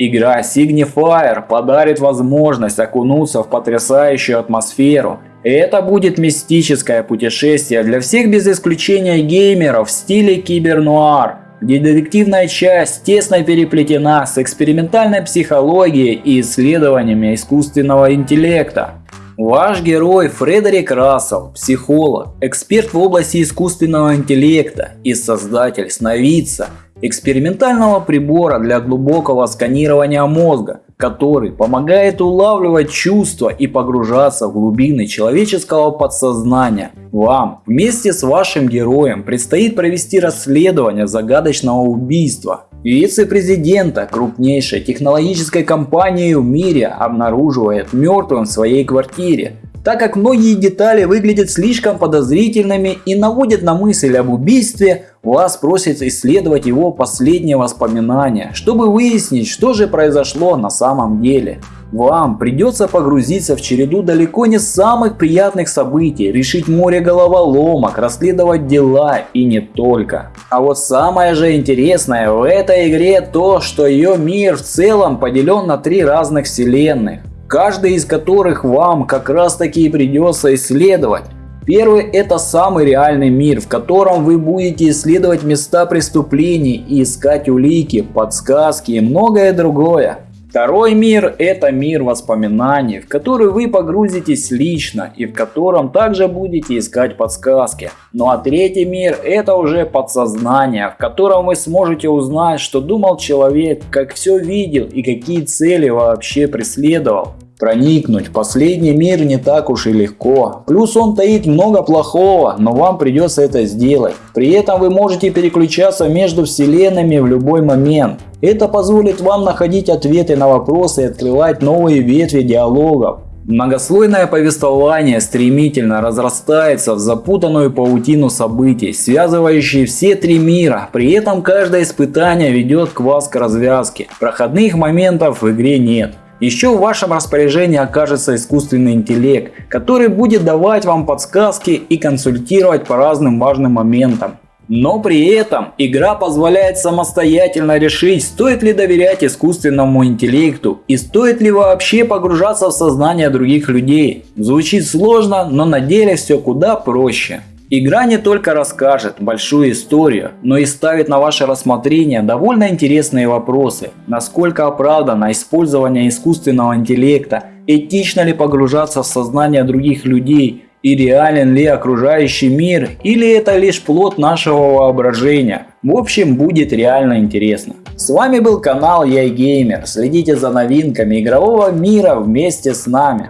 Игра Signifier подарит возможность окунуться в потрясающую атмосферу. Это будет мистическое путешествие для всех без исключения геймеров в стиле кибернуар, где детективная часть тесно переплетена с экспериментальной психологией и исследованиями искусственного интеллекта. Ваш герой Фредерик Рассел, психолог, эксперт в области искусственного интеллекта и создатель сновидца – экспериментального прибора для глубокого сканирования мозга, который помогает улавливать чувства и погружаться в глубины человеческого подсознания. Вам вместе с вашим героем предстоит провести расследование загадочного убийства. Вице-президента крупнейшей технологической компании в мире обнаруживает мертвым в своей квартире так как многие детали выглядят слишком подозрительными и наводят на мысль об убийстве, вас просят исследовать его последние воспоминания, чтобы выяснить, что же произошло на самом деле. Вам придется погрузиться в череду далеко не самых приятных событий, решить море головоломок, расследовать дела и не только. А вот самое же интересное в этой игре то, что ее мир в целом поделен на три разных вселенных каждый из которых вам как раз таки и придется исследовать. Первый это самый реальный мир, в котором вы будете исследовать места преступлений и искать улики, подсказки и многое другое. Второй мир – это мир воспоминаний, в который вы погрузитесь лично и в котором также будете искать подсказки. Ну а третий мир – это уже подсознание, в котором вы сможете узнать, что думал человек, как все видел и какие цели вообще преследовал. Проникнуть в последний мир не так уж и легко. Плюс он таит много плохого, но вам придется это сделать. При этом вы можете переключаться между вселенными в любой момент. Это позволит вам находить ответы на вопросы и открывать новые ветви диалогов. Многослойное повествование стремительно разрастается в запутанную паутину событий, связывающие все три мира. При этом каждое испытание ведет к вас к развязке. Проходных моментов в игре нет. Еще в вашем распоряжении окажется искусственный интеллект, который будет давать вам подсказки и консультировать по разным важным моментам. Но при этом игра позволяет самостоятельно решить, стоит ли доверять искусственному интеллекту и стоит ли вообще погружаться в сознание других людей. Звучит сложно, но на деле все куда проще. Игра не только расскажет большую историю, но и ставит на ваше рассмотрение довольно интересные вопросы. Насколько оправдано использование искусственного интеллекта, этично ли погружаться в сознание других людей и реален ли окружающий мир или это лишь плод нашего воображения. В общем будет реально интересно. С вами был канал Я Геймер. Следите за новинками игрового мира вместе с нами.